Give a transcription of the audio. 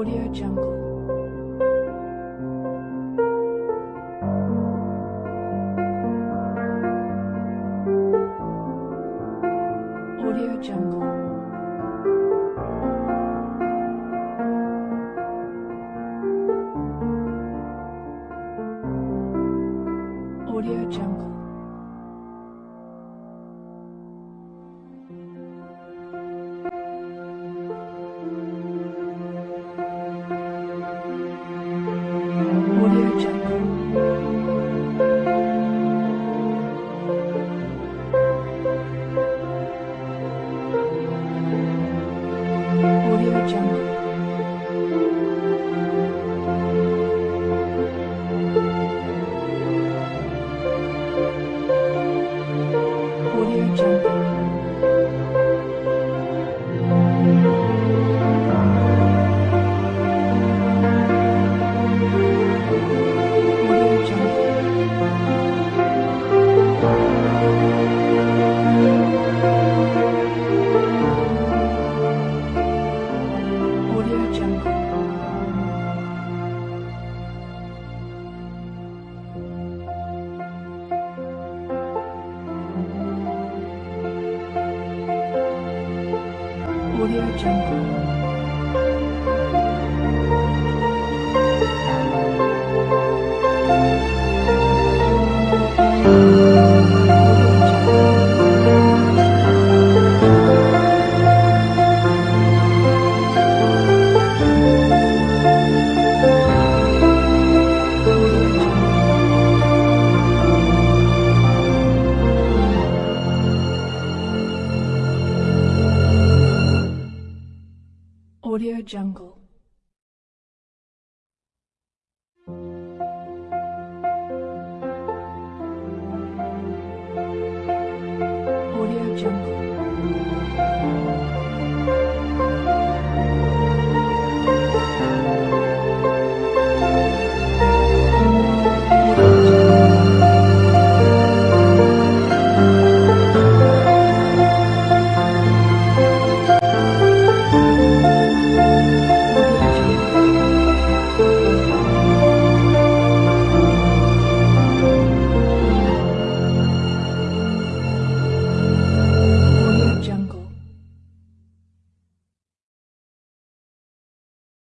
Audio Jungle.